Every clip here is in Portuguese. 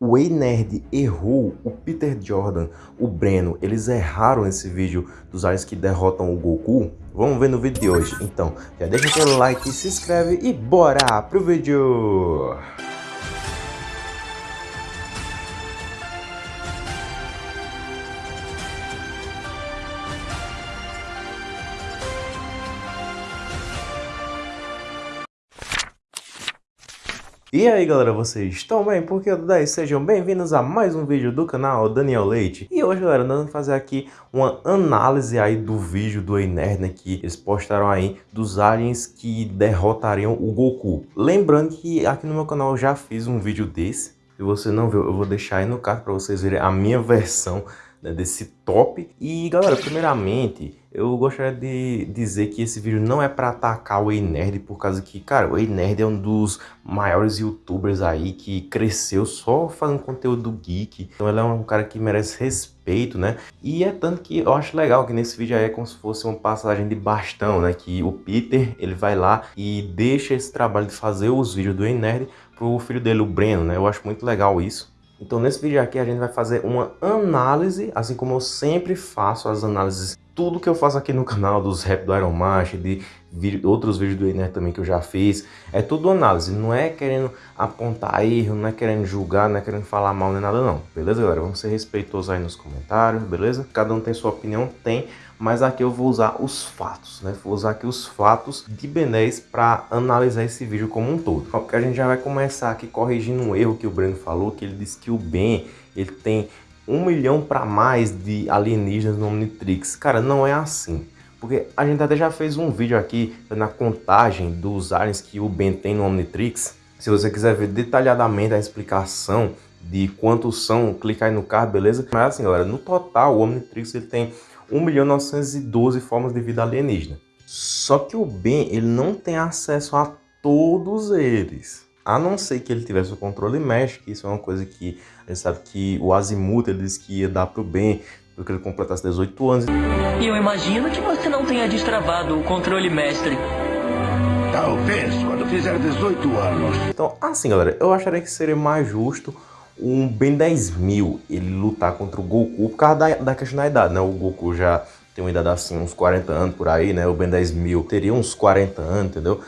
o Ei Nerd errou, o Peter Jordan, o Breno, eles erraram nesse vídeo dos aliens que derrotam o Goku? Vamos ver no vídeo de hoje. Então, já deixa aquele like, se inscreve e bora pro vídeo! E aí galera, vocês estão bem? Porque eu 10 sejam bem-vindos a mais um vídeo do canal Daniel Leite E hoje galera, nós vamos fazer aqui uma análise aí do vídeo do Enerd, né, que eles postaram aí dos aliens que derrotariam o Goku Lembrando que aqui no meu canal eu já fiz um vídeo desse Se você não viu, eu vou deixar aí no card para vocês verem a minha versão né, desse top. E galera, primeiramente, eu gostaria de dizer que esse vídeo não é para atacar o Ei Nerd, por causa que, cara, o Ei Nerd é um dos maiores youtubers aí que cresceu só fazendo conteúdo geek. Então ele é um cara que merece respeito, né? E é tanto que eu acho legal que nesse vídeo aí é como se fosse uma passagem de bastão, né? Que o Peter, ele vai lá e deixa esse trabalho de fazer os vídeos do Ei Nerd pro filho dele, o Breno, né? Eu acho muito legal isso. Então nesse vídeo aqui a gente vai fazer uma análise, assim como eu sempre faço as análises, tudo que eu faço aqui no canal, dos rap do Iron Master, de vídeo, outros vídeos do Ener também que eu já fiz, é tudo análise, não é querendo apontar erro, não é querendo julgar, não é querendo falar mal nem nada não, beleza galera? Vamos ser respeitosos aí nos comentários, beleza? Cada um tem sua opinião, tem, mas aqui eu vou usar os fatos, né? Vou usar aqui os fatos de Ben 10 para analisar esse vídeo como um todo. Porque a gente já vai começar aqui corrigindo um erro que o Breno falou, que ele disse que o Ben, ele tem um milhão para mais de alienígenas no Omnitrix. Cara, não é assim. Porque a gente até já fez um vídeo aqui na contagem dos aliens que o Ben tem no Omnitrix. Se você quiser ver detalhadamente a explicação de quantos são, clica aí no card, beleza? Mas assim, galera, no total o Omnitrix ele tem 1.912 formas de vida alienígena. Só que o Ben, ele não tem acesso a todos eles. A não ser que ele tivesse o controle mesh, que isso é uma coisa que a gente sabe que o Azimuth ele disse que ia dar pro Ben, porque ele completasse 18 anos. E eu imagino que você não tenha destravado o controle mestre. Talvez, quando fizer 18 anos. Então, assim, galera, eu acharia que seria mais justo um Ben 10 mil ele lutar contra o Goku por causa da, da questão da idade, né? O Goku já tem uma idade assim, uns 40 anos por aí, né? O Ben 10 mil teria uns 40 anos, entendeu?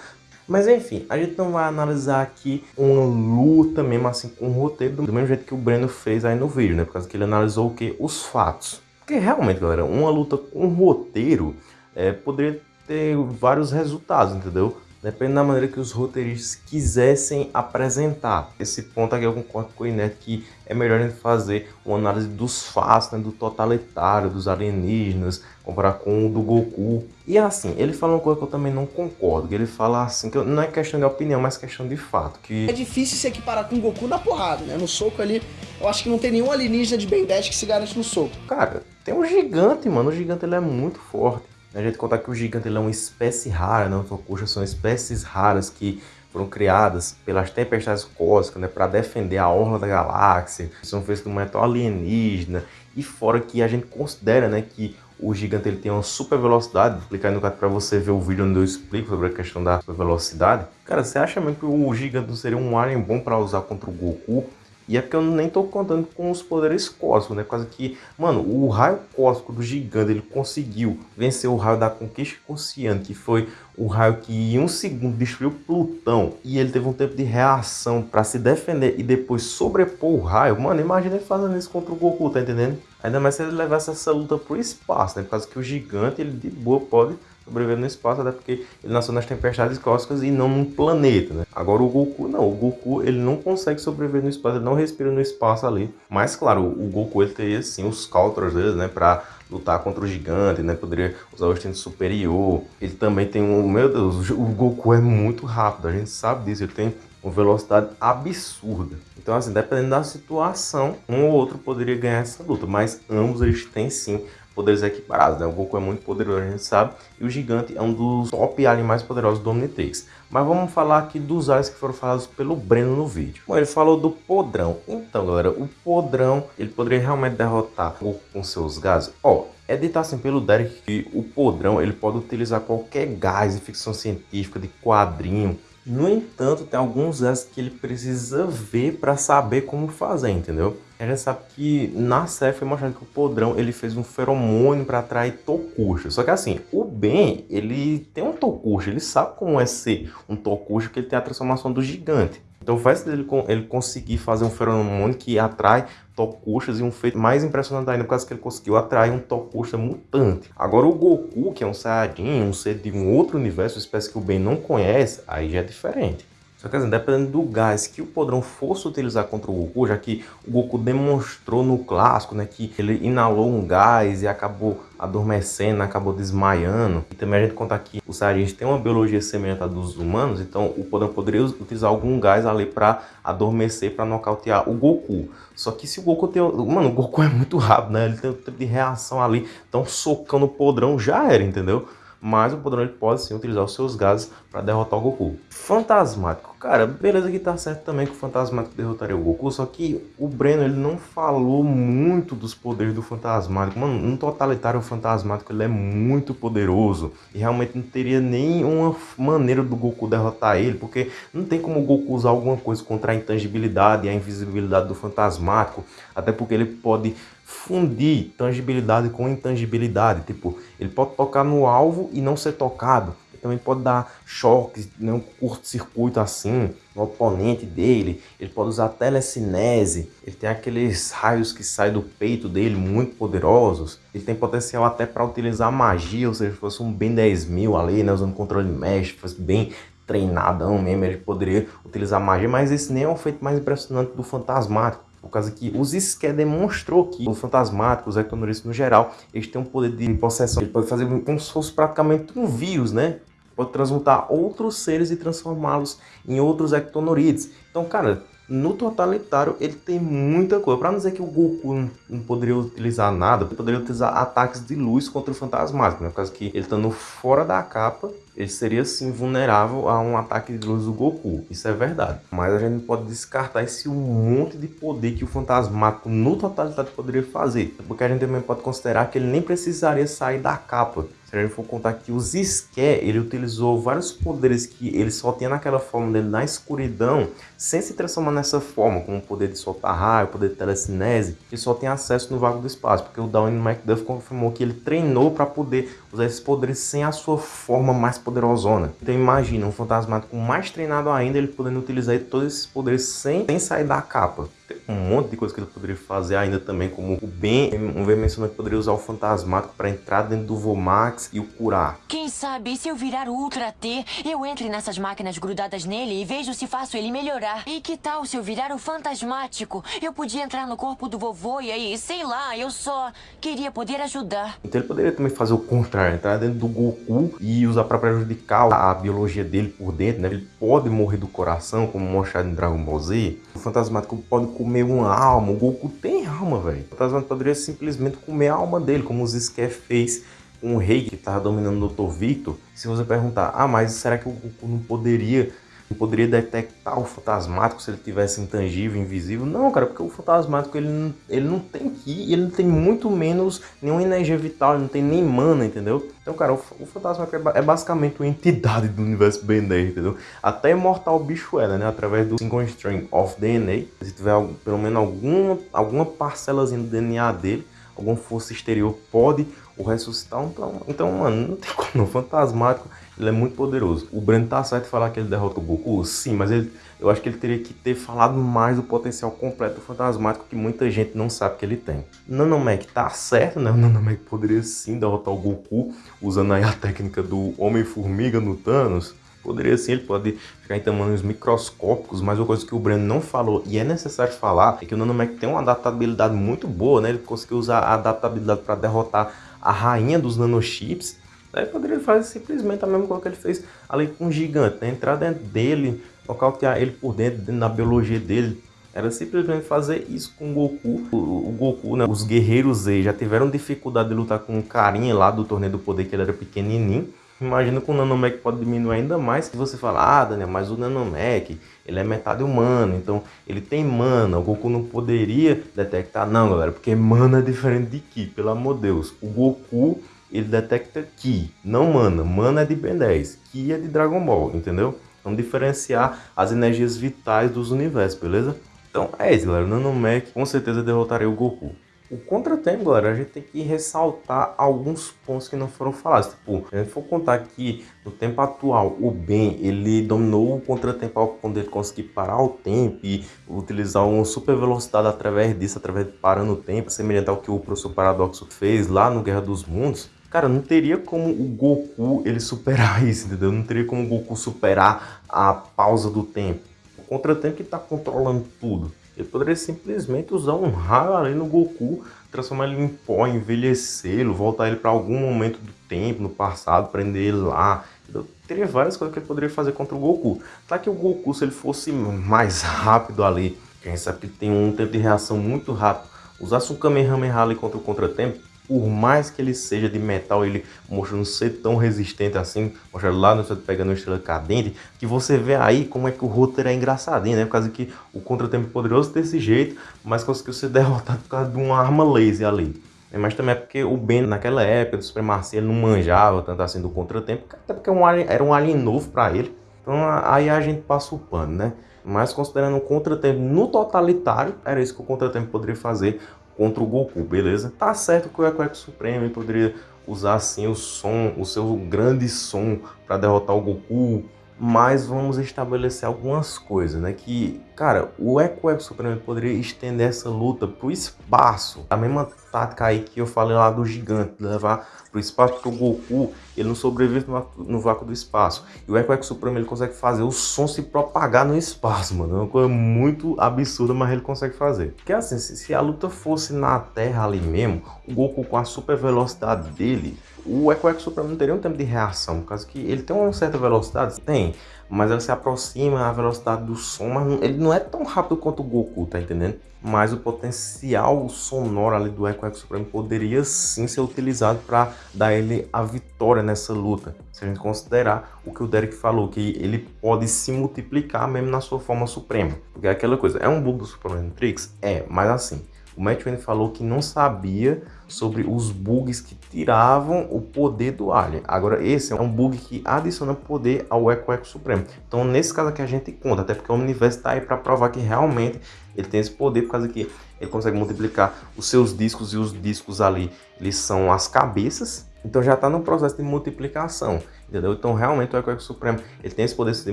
Mas enfim, a gente não vai analisar aqui uma luta mesmo assim com roteiro do mesmo jeito que o Breno fez aí no vídeo, né? Por causa que ele analisou o que? Os fatos. Porque realmente, galera, uma luta com roteiro é, poderia ter vários resultados, entendeu? Depende da maneira que os roteiristas quisessem apresentar. Esse ponto aqui eu concordo com o Inet que é melhor a gente fazer uma análise dos fatos, né, do totalitário, dos alienígenas, comparar com o do Goku. E assim, ele fala uma coisa que eu também não concordo, que ele fala assim, que não é questão de opinião, mas questão de fato. Que... É difícil se equiparar com o Goku na porrada, né? No soco ali, eu acho que não tem nenhum alienígena de Ben 10 que se garante no soco. Cara, tem um gigante, mano, o gigante ele é muito forte. A gente contar que o gigante é uma espécie rara, não Tokusha são espécies raras que foram criadas pelas tempestades cósmicas né, para defender a orla da galáxia, são feitos de um metal alienígena, e fora que a gente considera né, que o gigante ele tem uma super velocidade, vou clicar no caso para você ver o vídeo onde eu explico sobre a questão da super velocidade. Cara, você acha mesmo que o gigante seria um alien bom para usar contra o Goku? E é porque eu nem tô contando com os poderes cósmicos, né? Por causa que, mano, o raio cósmico do gigante, ele conseguiu vencer o raio da conquista consciente, que foi o raio que em um segundo destruiu Plutão. E ele teve um tempo de reação para se defender e depois sobrepor o raio. Mano, imagina ele fazendo isso contra o Goku, tá entendendo? Ainda mais se ele levasse essa luta pro espaço, né? Por causa que o gigante, ele de boa pode sobreviver no espaço, até porque ele nasceu nas tempestades cósmicas e não num planeta, né? Agora o Goku não, o Goku ele não consegue sobreviver no espaço, ele não respira no espaço ali. Mas claro, o Goku ele teria sim os counters dele, né, para lutar contra o gigante, né? Poderia usar o instinto superior. Ele também tem um, meu Deus, o Goku é muito rápido, a gente sabe disso, ele tem uma velocidade absurda. Então, assim, dependendo da situação, um ou outro poderia ganhar essa luta, mas ambos eles têm sim poderes equiparados, né? O Goku é muito poderoso, a gente sabe, e o Gigante é um dos top aliens mais poderosos do Omnitrix. Mas vamos falar aqui dos aliens que foram falados pelo Breno no vídeo. Bom, ele falou do Podrão. Então, galera, o Podrão, ele poderia realmente derrotar o Goku com seus gases? Ó, é dito assim pelo Derek que o Podrão, ele pode utilizar qualquer gás de ficção científica, de quadrinho, No entanto, tem alguns S que ele precisa ver para saber como fazer, entendeu? A gente sabe que na série foi mostrado que o Podrão ele fez um feromônio para atrair tocucha. Só que assim, o Ben, ele tem um tocucha, ele sabe como é ser um tocucha, que ele tem a transformação do gigante. Então faz ele, ele conseguir fazer um feromônio que atrai tocuchas e um feito mais impressionante ainda, por causa que ele conseguiu atrair um tocucha mutante. Agora o Goku, que é um Saiyajin, um ser de um outro universo, espécie que o Ben não conhece, aí já é diferente. Só que assim, dependendo do gás que o Podrão fosse utilizar contra o Goku, já que o Goku demonstrou no clássico, né, que ele inalou um gás e acabou adormecendo, acabou desmaiando. E também a gente conta que o Saiyajin tem uma biologia semelhante à dos humanos, então o Podrão poderia utilizar algum gás ali para adormecer, para nocautear o Goku. Só que se o Goku tem... Mano, o Goku é muito rápido, né? Ele tem um tempo de reação ali, então socando o Podrão já era, entendeu? Mas o Podrão ele pode sim utilizar os seus gases para derrotar o Goku. Fantasmático, cara, beleza que tá certo também que o Fantasmático derrotaria o Goku, só que o Breno ele não falou muito dos poderes do Fantasmático. Mano, no totalitário Fantasmático ele é muito poderoso e realmente não teria nenhuma maneira do Goku derrotar ele, porque não tem como o Goku usar alguma coisa contra a intangibilidade e a invisibilidade do Fantasmático, até porque ele pode fundir tangibilidade com intangibilidade. Tipo, ele pode tocar no alvo e não ser tocado. Ele também pode dar choques, né, um curto-circuito assim, no oponente dele. Ele pode usar telecinese. Ele tem aqueles raios que saem do peito dele, muito poderosos. Ele tem potencial até para utilizar magia, ou seja, se fosse um Ben 10 mil ali, né, usando controle mesh, fosse bem treinadão mesmo, ele poderia utilizar magia, mas esse nem é o feito mais impressionante do Fantasmático por causa que os Ské demonstrou que o fantasmático, os ectonoristas no geral, eles têm um poder de possessão. Ele pode fazer como se fosse praticamente um vírus, né? Pode transmutar outros seres e transformá-los em outros ectonorides. Então, cara, no totalitário ele tem muita coisa. Para não dizer que o Goku não, poderia utilizar nada, ele poderia utilizar ataques de luz contra o fantasmático, né? Por causa que ele estando fora da capa, ele seria sim vulnerável a um ataque de luz do Goku. Isso é verdade. Mas a gente não pode descartar esse monte de poder que o Fantasmático no totalitário poderia fazer. Porque a gente também pode considerar que ele nem precisaria sair da capa. Se a for contar que os Zisqué, ele utilizou vários poderes que ele só tinha naquela forma dele na escuridão, sem se transformar nessa forma, como o poder de soltar raio, o poder de telecinese, que só tem acesso no vago do espaço, porque o Downey McDuff confirmou que ele treinou para poder usar esses poderes sem a sua forma mais poderosona. Então imagina, um fantasmático mais treinado ainda, ele podendo utilizar todos esses poderes sem, sem sair da capa um monte de coisa que ele poderia fazer ainda também, como o Ben, um ver mencionando que poderia usar o Fantasmático para entrar dentro do Vomax e o curar. Quem sabe, se eu virar o Ultra T, eu entre nessas máquinas grudadas nele e vejo se faço ele melhorar. E que tal se eu virar o Fantasmático? Eu podia entrar no corpo do vovô e aí, sei lá, eu só queria poder ajudar. Então ele poderia também fazer o contrário, entrar dentro do Goku e usar para prejudicar a biologia dele por dentro, né? Ele pode morrer do coração, como mostrado em Dragon Ball Z. O Fantasmático pode comer uma alma. O Goku tem alma, velho. O Fantasma poderia simplesmente comer a alma dele, como o Zscaff fez com o rei que estava dominando o Dr. Victor. Se você perguntar, ah, mas será que o Goku não poderia poderia detectar o fantasmático se ele tivesse intangível, invisível. Não, cara, porque o fantasmático ele não, ele não tem ki, ele não tem muito menos nenhuma energia vital, ele não tem nem mana, entendeu? Então, cara, o, o fantasmático é, é, basicamente uma entidade do universo 10, entendeu? Até imortal o bicho era, né? Através do single string of DNA, se tiver pelo menos alguma, alguma parcelazinha do DNA dele, alguma força exterior pode o ressuscitar. Então, então mano, não tem como. O fantasmático ele é muito poderoso. O Breno tá certo de falar que ele derrota o Goku? Sim, mas ele, eu acho que ele teria que ter falado mais do potencial completo do Fantasmático que muita gente não sabe que ele tem. Nanomec tá certo, né? O Nanomec poderia sim derrotar o Goku usando aí a técnica do Homem-Formiga no Thanos. Poderia sim, ele pode ficar em tamanhos microscópicos, mas uma coisa que o Breno não falou e é necessário falar é que o Nanomec tem uma adaptabilidade muito boa, né? Ele conseguiu usar a adaptabilidade para derrotar a rainha dos nanochips Daí poderia fazer simplesmente a mesma coisa que ele fez ali com o gigante, né? entrar dentro dele, nocautear ele por dentro, da biologia dele. Era simplesmente fazer isso com o Goku. O, o Goku, né? os guerreiros Z já tiveram dificuldade de lutar com o carinha lá do torneio do poder, que ele era pequenininho. Imagina que o Nanomec pode diminuir ainda mais. Se você falar, ah, Daniel, mas o Nanomec, ele é metade humano, então ele tem mana. O Goku não poderia detectar. Não, galera, porque mana é diferente de Ki, pelo amor de Deus. O Goku ele detecta Ki, não Mana. Mana é de Ben 10, Ki é de Dragon Ball, entendeu? Vamos diferenciar as energias vitais dos universos, beleza? Então é isso, galera. O Nanomech com certeza derrotaria o Goku. O contratempo, galera, a gente tem que ressaltar alguns pontos que não foram falados. Tipo, se a gente for contar que no tempo atual o Ben ele dominou o contratempo ao ponto de ele conseguir parar o tempo e utilizar uma super velocidade através disso, através de parando o tempo, semelhante ao que o professor Paradoxo fez lá no Guerra dos Mundos. Cara, não teria como o Goku ele superar isso, entendeu? Não teria como o Goku superar a pausa do tempo. O contratempo que está controlando tudo. Ele poderia simplesmente usar um raio ali no Goku, transformar ele em pó, envelhecê-lo, voltar ele para algum momento do tempo, no passado, prender ele lá. Entendeu? Teria várias coisas que ele poderia fazer contra o Goku. Tá que o Goku, se ele fosse mais rápido ali, quem sabe que tem um tempo de reação muito rápido, usasse um Kamehameha ali contra o contratempo, por mais que ele seja de metal, ele mostra não ser tão resistente assim, mostra lá no pegando uma estrela cadente, que você vê aí como é que o roteiro é engraçadinho, né? Por causa que o contratempo é poderoso desse jeito, mas conseguiu ser derrotado por causa de uma arma laser ali. Mas também é porque o Ben, naquela época do Supremacia, ele não manjava tanto assim do contratempo, até porque é era um alien novo para ele. Então aí a gente passa o pano, né? Mas considerando o contratempo no totalitário, era isso que o contratempo poderia fazer contra o Goku, beleza? Tá certo que o Eco Supremo poderia usar assim o som, o seu grande som para derrotar o Goku, mas vamos estabelecer algumas coisas, né? Que, cara, o Eco Eco Supremo poderia estender essa luta pro espaço. A mesma tática aí que eu falei lá do gigante, levar pro espaço, porque o Goku, ele não sobrevive no, vácuo do espaço. E o Eco Eco Supremo, ele consegue fazer o som se propagar no espaço, mano. É uma coisa muito absurda, mas ele consegue fazer. Porque assim, se, se a luta fosse na Terra ali mesmo, o Goku com a super velocidade dele, o Eco Eco Supremo não teria um tempo de reação, por causa que ele tem uma certa velocidade, tem, mas ele se aproxima a velocidade do som, mas ele não é tão rápido quanto o Goku, tá entendendo? Mas o potencial sonoro ali do Eco Eco Supremo poderia sim ser utilizado para dar ele a vitória nessa luta. Se a gente considerar o que o Derek falou, que ele pode se multiplicar mesmo na sua forma suprema. Porque é aquela coisa, é um bug do Super Matrix? É, mas assim, o Matt Wayne falou que não sabia sobre os bugs que tiravam o poder do Alien. Agora, esse é um bug que adiciona poder ao Eco Eco Supremo. Então, nesse caso aqui, a gente conta, até porque o universo está aí para provar que realmente ele tem esse poder, por causa que ele consegue multiplicar os seus discos e os discos ali, eles são as cabeças. Então, já está no processo de multiplicação entendeu? Então realmente o Eco Supremo ele tem esse poder de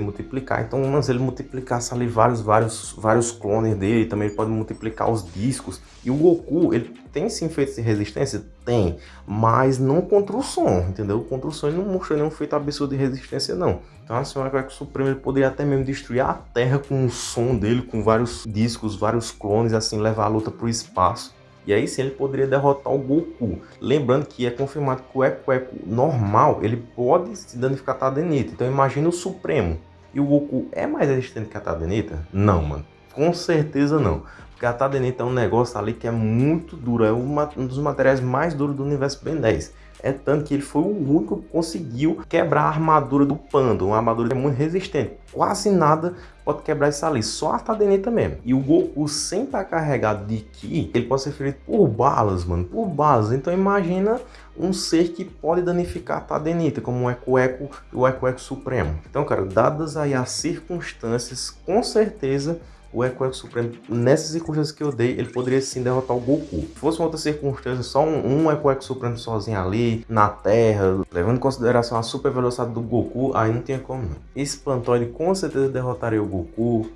multiplicar, então se ele multiplicasse ali vários, vários, vários clones dele, também ele pode multiplicar os discos, e o Goku, ele tem sim feito de resistência? Tem, mas não contra o som, entendeu? Contra o som ele não mostrou nenhum feito absurdo de resistência não. Então assim, o Eco Supremo ele poderia até mesmo destruir a Terra com o som dele, com vários discos, vários clones, assim, levar a luta para o espaço. E aí sim ele poderia derrotar o Goku. Lembrando que é confirmado que o Eco Eco normal, ele pode se danificar a Tadenita. Então imagina o Supremo. E o Goku é mais resistente que a Tadenita? Não, mano. Com certeza não. Porque a Tadenita é um negócio ali que é muito duro. É um dos materiais mais duros do universo Ben 10. É tanto que ele foi o único que conseguiu quebrar a armadura do Panda, uma armadura é muito resistente. Quase nada pode quebrar isso ali, só a Tadeneta mesmo. E o Goku, sem estar carregado de Ki, ele pode ser ferido por balas, mano, por balas. Então imagina um ser que pode danificar a Tadenita, como o Eco Eco o Eco Eco Supremo. Então, cara, dadas aí as circunstâncias, com certeza o Eco Supremo, nessas circunstâncias que eu dei, ele poderia sim derrotar o Goku. Se fosse uma outra circunstância, só um, um Eco Supremo sozinho ali, na Terra, levando em consideração a super velocidade do Goku, aí não tinha como não. Espantoide com certeza derrotaria o Goku,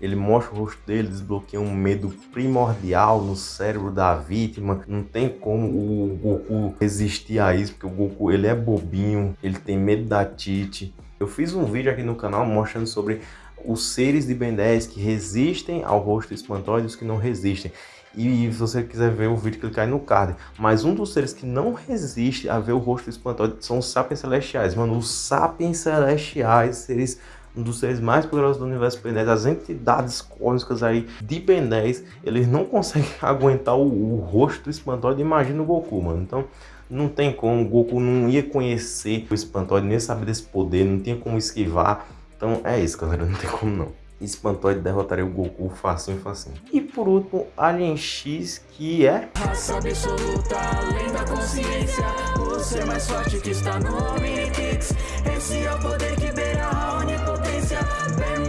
ele mostra o rosto dele, desbloqueia um medo primordial no cérebro da vítima. Não tem como o Goku resistir a isso, porque o Goku ele é bobinho, ele tem medo da Tite. Eu fiz um vídeo aqui no canal mostrando sobre os seres de Ben 10 que resistem ao rosto espantoide e os que não resistem. E se você quiser ver o vídeo, clicar aí no card. Mas um dos seres que não resiste a ver o rosto espantoide são os sapiens celestiais. Mano, os sapiens celestiais, seres um dos seres mais poderosos do universo Ben 10, as entidades cósmicas aí de Ben 10, eles não conseguem aguentar o, o rosto espantoide. Imagina o Goku, mano. Então, não tem como, o Goku não ia conhecer o espantoide, nem saber desse poder, não tinha como esquivar. Então é isso, galera. Não tem como não. Espantoide derrotaria o Goku facinho, facinho. E por último, Alien X, que é... Raça absoluta, além da consciência O ser mais forte que está no Omnipix Esse é o poder que beira a onipotência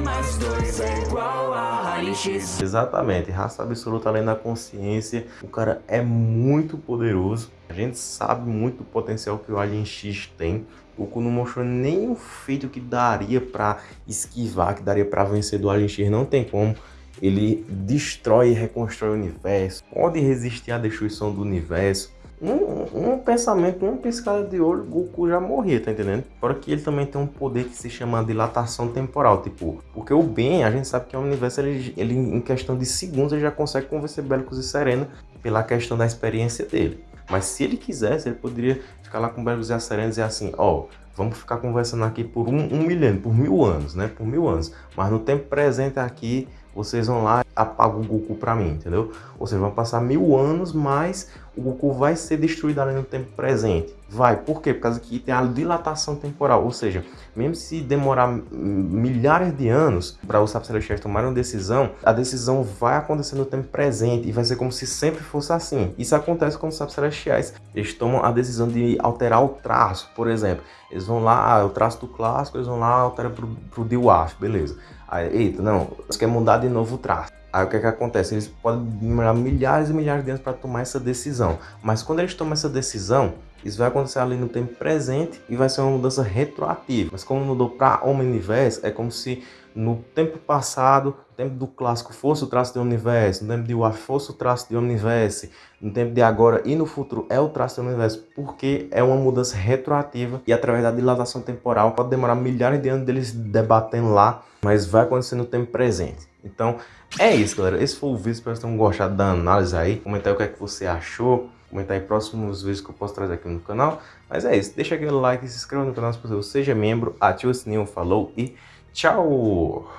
mais dois é igual a raiz X. Exatamente, raça absoluta além da consciência. O cara é muito poderoso. A gente sabe muito o potencial que o Alien X tem. O Goku não mostrou nenhum feito que daria para esquivar, que daria para vencer do Alien X. Não tem como. Ele destrói e reconstrói o universo. Pode resistir à destruição do universo um, um pensamento, uma piscada de olho, Goku já morria, tá entendendo? Fora que ele também tem um poder que se chama dilatação temporal, tipo, porque o Ben, a gente sabe que é um universo, ele, ele em questão de segundos, ele já consegue convencer Bélicos e Serena pela questão da experiência dele. Mas se ele quisesse, ele poderia ficar lá com Bélicos e Serena e dizer assim, ó, vamos ficar conversando aqui por um, um por mil anos, né? Por mil anos. Mas no tempo presente aqui, vocês vão lá e apagam o Goku pra mim, entendeu? Ou seja, vão passar mil anos, mas o Goku vai ser destruído ali no tempo presente. Vai, por quê? Por causa que tem a dilatação temporal, ou seja, mesmo se demorar milhares de anos para os Sapos Celestiais tomarem uma decisão, a decisão vai acontecer no tempo presente e vai ser como se sempre fosse assim. Isso acontece com os Sapos Celestiais. Eles tomam a decisão de alterar o traço, por exemplo. Eles vão lá, ah, o traço do clássico, eles vão lá, altera pro, pro Dewar, beleza. Aí, eita, não, você quer mudar de novo o traço. Aí o que, é que acontece? Eles podem demorar milhares e milhares de anos para tomar essa decisão. Mas quando eles tomam essa decisão, isso vai acontecer ali no tempo presente e vai ser uma mudança retroativa. Mas como mudou para Omniverse, é como se no tempo passado, tempo do clássico fosse o traço de Omniverse, no tempo de War fosse o traço de Omniverse, no tempo de agora e no futuro é o traço de Omniverse, porque é uma mudança retroativa e através da dilatação temporal pode demorar milhares de anos deles debatendo lá, mas vai acontecer no tempo presente. Então, é isso, galera. Esse foi o vídeo. Espero que tenham gostado da análise aí. Comenta aí o que é que você achou. Comenta aí próximos vídeos que eu posso trazer aqui no canal. Mas é isso. Deixa aquele like, se inscreva no canal se você seja membro, ativa o sininho, falou e tchau!